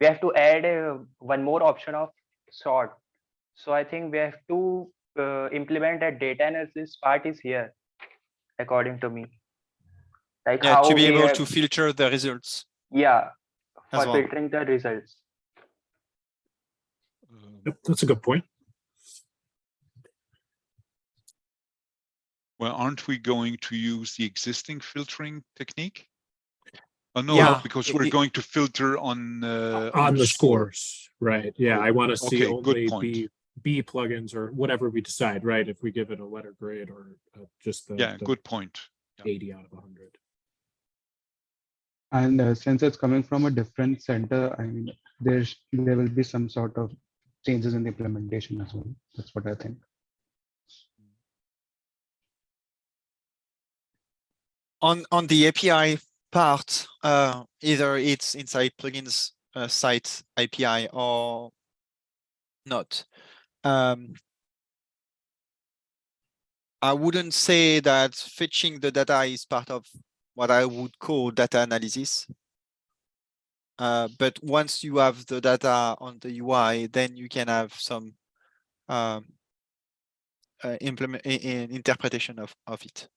Speaker 6: we have to add uh, one more option of sort. So I think we have to uh, implement that data analysis part is here, according to me. Like
Speaker 2: Yeah,
Speaker 6: how
Speaker 2: to be able
Speaker 6: have-
Speaker 2: to filter the results.
Speaker 6: yeah, for
Speaker 2: well.
Speaker 6: filtering the results.
Speaker 1: Uh,
Speaker 3: Yep, that's a good point.
Speaker 1: Well, aren't we going to use the existing filtering technique? Oh, no,
Speaker 2: Yeah,
Speaker 1: because we're going to filter on. uh,
Speaker 3: On the
Speaker 1: score.
Speaker 3: scores, right? Yeah, I want to see
Speaker 1: Okay,
Speaker 3: only. B, B plugins or whatever we decide, right? If we give it a letter grade or uh, just the.
Speaker 1: Yeah,
Speaker 3: the
Speaker 1: good point.
Speaker 3: Eighty out of hundred.
Speaker 4: And uh, since it's coming from a different center, I mean, there's, there will be some sort of changes in the implementation as well. That's what I think.
Speaker 2: on on the API part, uh, either it's inside plugins uh, site API or not. Um, I wouldn't say that fetching the data is part of what I would call data analysis. Uh, but once you have the data on the UI, then you can have some um, uh, implement i- i- interpretation of of it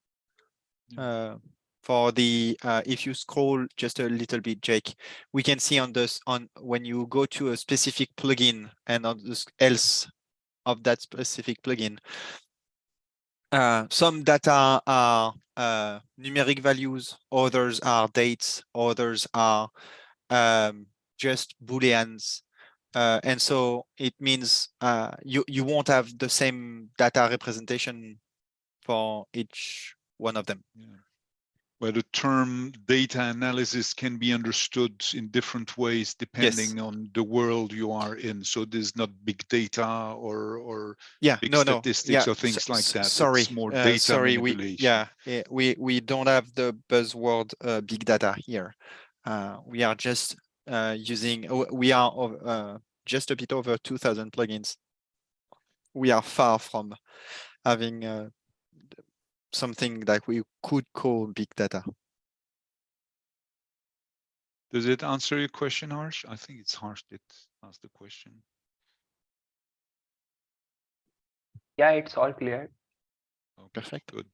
Speaker 2: uh, for the uh, if you scroll just a little bit, Jake, we can see on this on when you go to a specific plugin and on this else of that specific plugin. Uh, some data are uh, numeric values, others are dates, others are um, just booleans. Uh, and so it means uh, you, you won't have the same data representation for each one of them.
Speaker 1: Where the term data analysis can be understood in different ways depending on the world you are in. So there's not big data or, or
Speaker 2: Yeah,
Speaker 1: big
Speaker 2: no, no,
Speaker 1: statistics
Speaker 2: yeah,
Speaker 1: or things
Speaker 2: s-
Speaker 1: like that. It's
Speaker 2: Sorry,
Speaker 1: more
Speaker 2: uh, sorry, we, yeah, eh, we, we don't have the buzzword, uh, big data here. Uh, we are just, uh, using, we are, uh, just a bit over two thousand plugins. We are far from having, uh, something that we could call big data.
Speaker 1: Does it answer your question, Harsh? I think it's Harsh that asked the question.
Speaker 6: Yeah, it's all clear.
Speaker 1: Okay,
Speaker 2: Perfect.
Speaker 1: Good.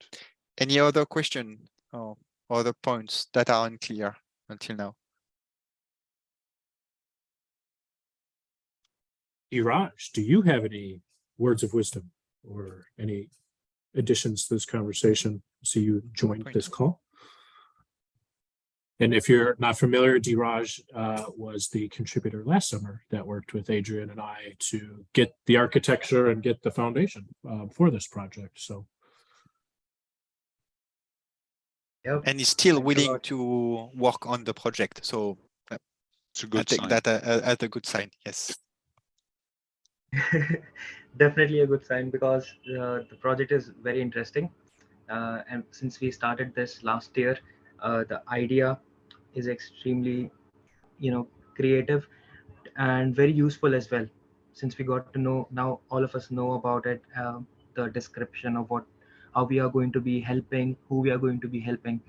Speaker 2: Any other question or other points that are unclear until now?
Speaker 3: Dheeraj, do you have any words of wisdom or any additions to this conversation? So you joined
Speaker 2: point.
Speaker 3: this call. And if you're not familiar, Dheeraj uh, was the contributor last summer that worked with Adrien and I to get the architecture and get the foundation uh, for this project. So
Speaker 7: Yep.
Speaker 2: And he's still
Speaker 7: Thanks
Speaker 2: willing to work on the project, so
Speaker 1: It's a
Speaker 2: I
Speaker 1: good
Speaker 2: take
Speaker 1: sign.
Speaker 2: that a- a- as a good sign, yes. [laughs]
Speaker 7: Definitely a good sign because uh, the project is very interesting. Uh, and since we started this last year, uh, the idea is extremely, you know, creative and very useful as well. Since we got to know now, all of us know about it, um, the description of what, how we are going to be helping, who we are going to be helping.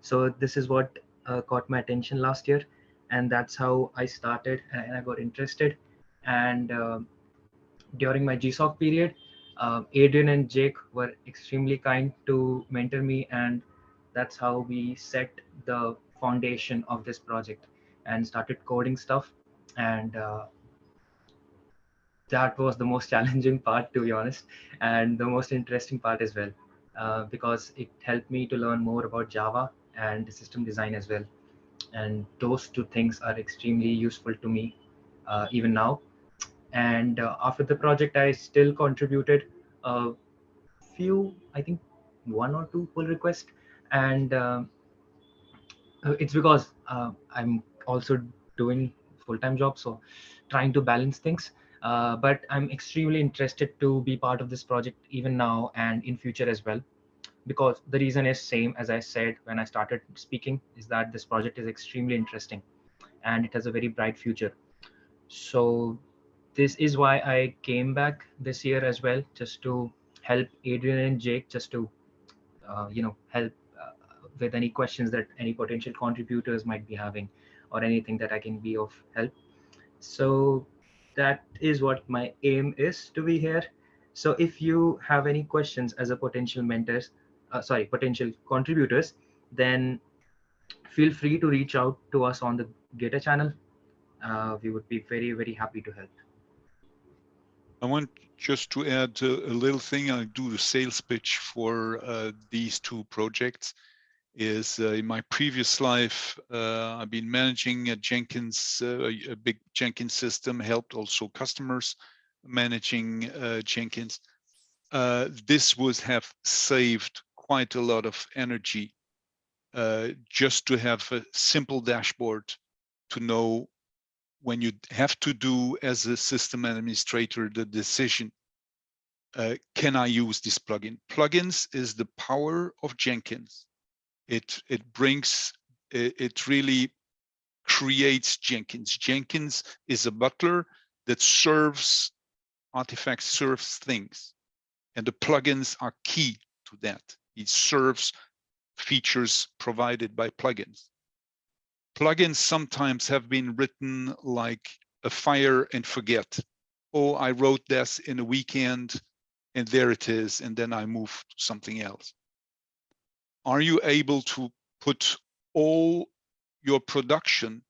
Speaker 7: So this is what uh, caught my attention last year, and that's how I started and I got interested. And um during my GSOC period, uh, Adrien and Jake were extremely kind to mentor me, and that's how we set the foundation of this project and started coding stuff. And uh, that was the most [laughs] challenging part, to be honest, and the most interesting part as well, uh, because it helped me to learn more about Java and system design as well. And those two things are extremely useful to me uh, even now and uh, after the project i still contributed a few i think one or two pull requests. And um, uh, it's because uh, i'm also doing full-time job so trying to balance things. Uh, but i'm extremely interested to be part of this project even now and in future as well. Because the reason is same as i said when i started speaking is that this project is extremely interesting and it has a very bright future. So this is why I came back this year as well, just to help Adrien and Jake, just to uh, you know help uh, with any questions that any potential contributors might be having or anything that I can be of help. So that is what my aim is to be here. So if you have any questions as a potential mentors, uh, sorry, potential contributors, then feel free to reach out to us on the Gitter channel. Uh, we would be very, very happy to help.
Speaker 1: I want just to add a, a little thing. I do the sales pitch for uh, these two projects. Is uh, in my previous life, uh, I've been managing a Jenkins, uh, a big Jenkins system, helped also customers managing uh, Jenkins. Uh, this would have saved quite a lot of energy just to have a simple dashboard to know when you have to do as a system administrator the decision uh, can i use this plugin? Plugins is the power of jenkins. It it brings it, it really creates jenkins. Jenkins is a butler that serves artifacts serves things and the plugins are key to that. It serves features provided by plugins plugins sometimes have been written like a fire and forget. Oh, I wrote this in a weekend and there it is, and then I move to something else. Are you able to put all your production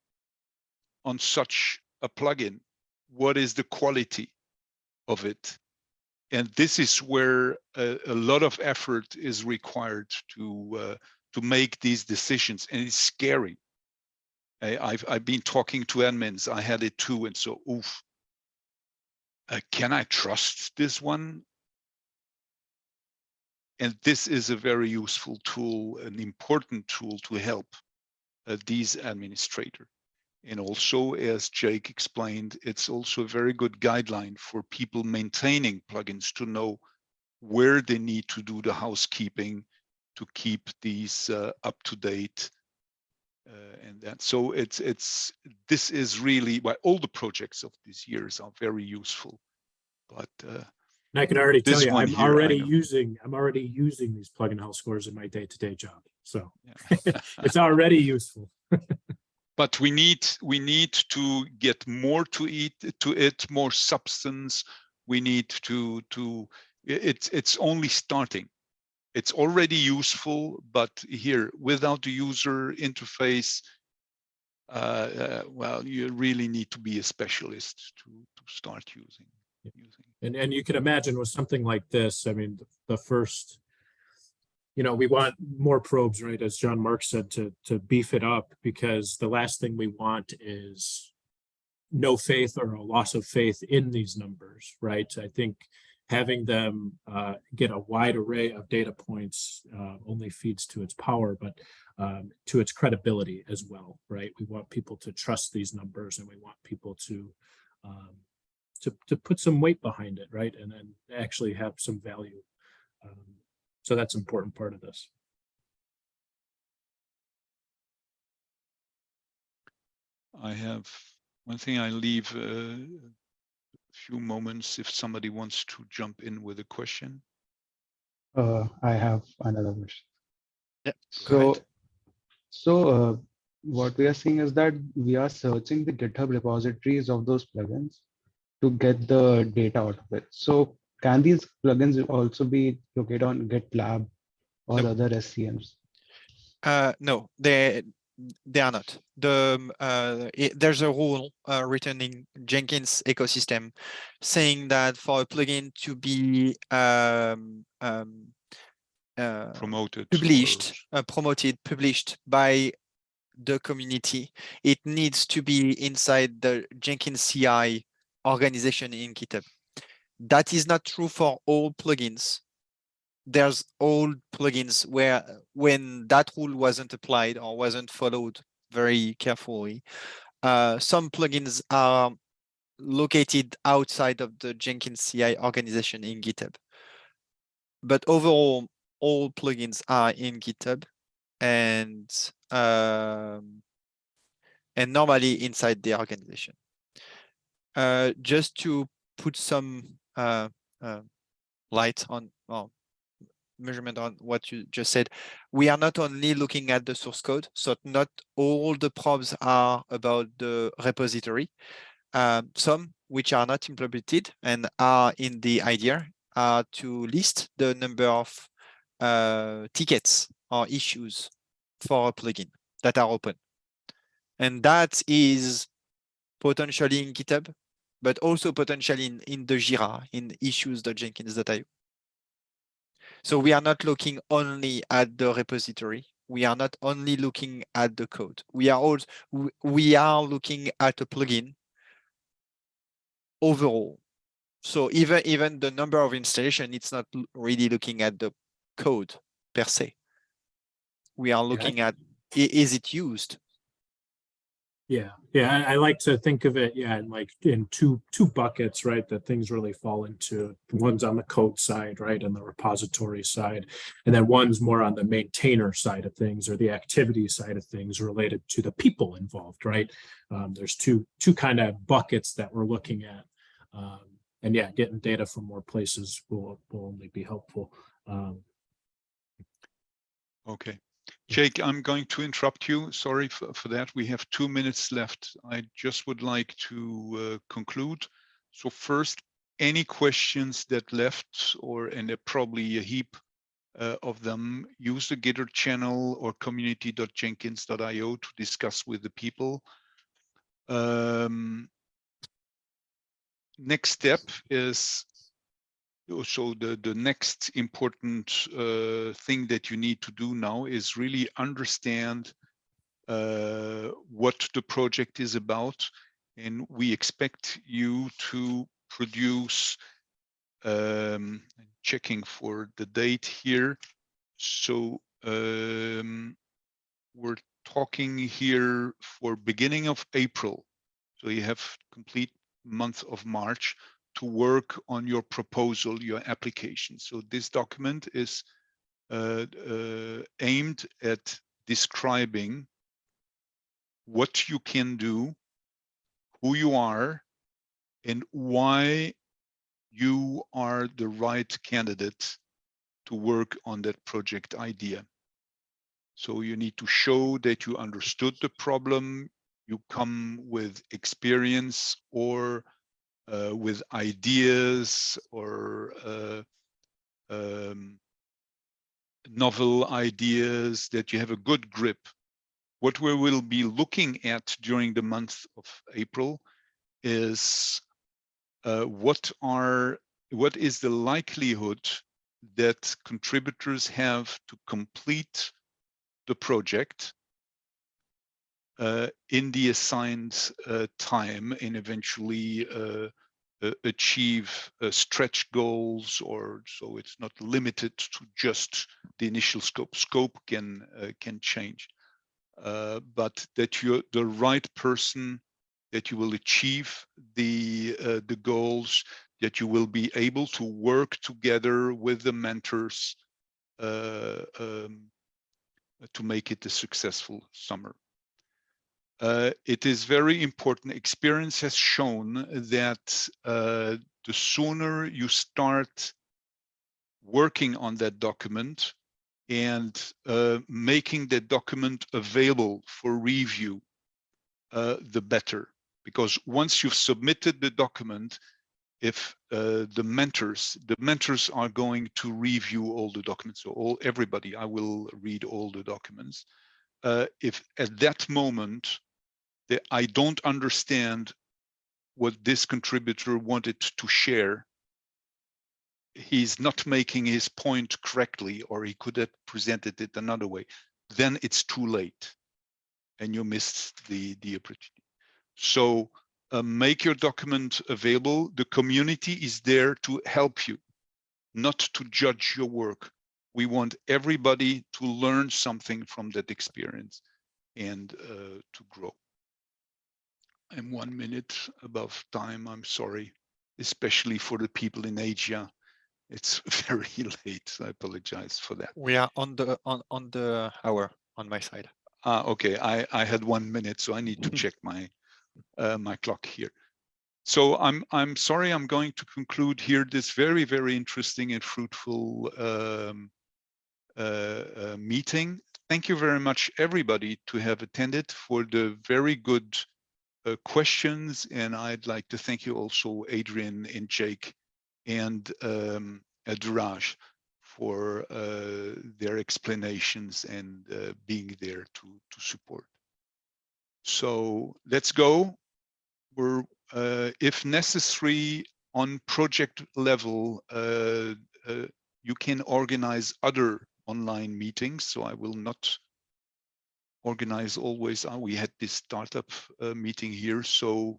Speaker 1: on such a plugin? What is the quality of it? And this is where a, a lot of effort is required to uh, to make these decisions, and it's scary I, I've I've been talking to admins. I had it too, and so oof. Uh, can I trust this one? And this is a very useful tool, an important tool to help uh, these administrator. And also, as Jake explained, it's also a very good guideline for people maintaining plugins to know where they need to do the housekeeping to keep these uh, up to date uh, and that so it's it's this is really why all the projects of these years are very useful but uh,
Speaker 3: And I can already tell you, I'm
Speaker 1: here,
Speaker 3: already using, I'm already using these plugin health scores in my day-to-day job. So
Speaker 1: yeah. [laughs]
Speaker 3: it's already useful. [laughs]
Speaker 1: but we need we need to get more to eat to it more substance we need to to it's it's only starting it's already useful but here without the user interface uh, uh, well you really need to be a specialist to to start using using
Speaker 3: And, and you can imagine with something like this, I mean, the- the first, you know, we want more probes, right? As Jean-Marc said, to, to beef it up because the last thing we want is no faith or a loss of faith in these numbers, right? I think having them uh, get a wide array of data points uh, only feeds to its power, but um, to its credibility as well, right? We want people to trust these numbers and we want people to um, to, to put some weight behind it, right? And then actually have some value. Um, so that's an important part of this.
Speaker 1: I have one thing I leave uh, few moments if somebody wants to jump in with a question.
Speaker 4: Uh, I have another question.
Speaker 2: Yeah,
Speaker 4: So,
Speaker 2: ahead.
Speaker 4: so uh, what we are seeing is that we are searching the GitHub repositories of those plugins to get the data out of it. So can these plugins also be located on GitLab or
Speaker 2: Nope.
Speaker 4: other SCMs?
Speaker 2: Uh, no, they they are not. The um, uh, i- there's a rule uh, written in Jenkins ecosystem saying that for a plugin to be um, um, uh,
Speaker 1: Promoted.
Speaker 2: published, uh, promoted, published by the community, it needs to be inside the Jenkins CI organization in GitHub. That is not true for all plugins. There's old plugins where when that rule wasn't applied or wasn't followed very carefully, uh, some plugins are located outside of the Jenkins CI organization in GitHub. But overall, all plugins are in GitHub and um, and normally inside the organization. Uh, just to put some uh, uh, light on, well, measurement on what you just said. We are not only looking at the source code, so not all the probes are about the repository. Um, some which are not implemented and are in the idea are to list the number of uh, tickets or issues for a plugin that are open. And that is potentially in GitHub, but also potentially in, in the Jira, in issues.jenkins.io. So we are not looking only at the repository. We are not only looking at the code. We are also we are looking at a plugin overall. So even even the number of installation, it's not really looking at the code per se. We are looking at is it used?
Speaker 3: Yeah, yeah, I, I like to think of it, yeah, in like in two two buckets, right? That things really fall into. One's on the code side, right, and the repository side, and then one's more on the maintainer side of things or the activity side of things related to the people involved, right? Um, there's two two kind of buckets that we're looking at, um, and yeah, getting data from more places will will only be helpful. Um,
Speaker 1: Okay. Jake, I'm going to interrupt you. Sorry for, for that. We have two minutes left. I just would like to uh, conclude. So first, any questions that left or and probably a heap uh, of them, use the Gitter channel or community.jenkins.io to discuss with the people. Um, next step is so the the next important uh, thing that you need to do now is really understand uh, what the project is about. And we expect you to produce um, checking for the date here. So um, we're talking here for beginning of April. So you have complete month of March to work on your proposal, your application. So this document is uh, uh, aimed at describing what you can do, who you are, and why you are the right candidate to work on that project idea. So you need to show that you understood the problem, you come with experience or uh, with ideas or uh, um, novel ideas, that you have a good grip. What we will be looking at during the month of April is uh, what are what is the likelihood that contributors have to complete the project in the assigned uh, time and eventually uh, achieve stretch goals or so it's not limited to just the initial scope. Scope can can change, but that you're the right person, that you will achieve the the goals, that you will be able to work together with the mentors uh, um, to make it a successful summer. Uh, it is very important. Experience has shown that uh, the sooner you start working on that document and uh, making that document available for review, uh, the better. Because once you've submitted the document, if uh, the mentors, the mentors are going to review all the documents, so all everybody, I will read all the documents. Uh, if at that moment that I don't understand what this contributor wanted to share, he's not making his point correctly, or he could have presented it another way, then it's too late and you missed the, the opportunity. So uh, make your document available. The community is there to help you, not to judge your work. We want everybody to learn something from that experience and uh, to grow. I'm one minute above time. I'm sorry, especially for the people in Asia. It's [laughs] very late. I apologize for that.
Speaker 2: We are on the on on the hour on my side.
Speaker 1: Ah, okay. I I had one minute, so I need to [laughs] check my uh, my clock here. So I'm I'm sorry. I'm going to conclude here this very very interesting and fruitful um, uh, uh, meeting. Thank you very much, everybody, to have attended for the very good uh, questions. And I'd like to thank you also, Adrien and Jake and um, uh, Dheeraj for uh, their explanations and uh, being there to, to support. So let's go. We're, uh, if necessary, on project level, you can organize other online meetings. So I will not organize always. uh, We had this startup uh, meeting here. So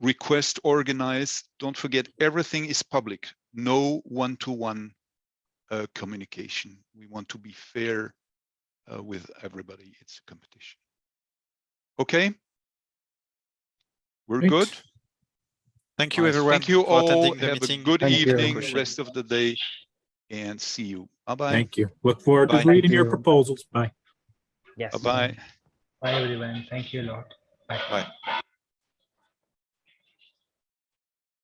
Speaker 1: request organize. Don't forget, everything is public. No one-to-one uh, communication. We want to be fair uh, with everybody. It's a competition. Okay. We're
Speaker 3: Great.
Speaker 1: good.
Speaker 2: Thank you, everyone.
Speaker 1: Thank you
Speaker 2: for
Speaker 1: all.
Speaker 2: attending the
Speaker 1: Have a
Speaker 2: meeting.
Speaker 1: good
Speaker 4: Thank
Speaker 1: evening,
Speaker 2: Question.
Speaker 1: rest of the day, and see you. Bye-bye.
Speaker 3: Thank you. Look forward
Speaker 2: Bye.
Speaker 3: to reading your proposals. Bye.
Speaker 6: Yes.
Speaker 1: Bye-bye.
Speaker 5: Bye, everyone. Thank you a lot. Bye.
Speaker 2: Bye.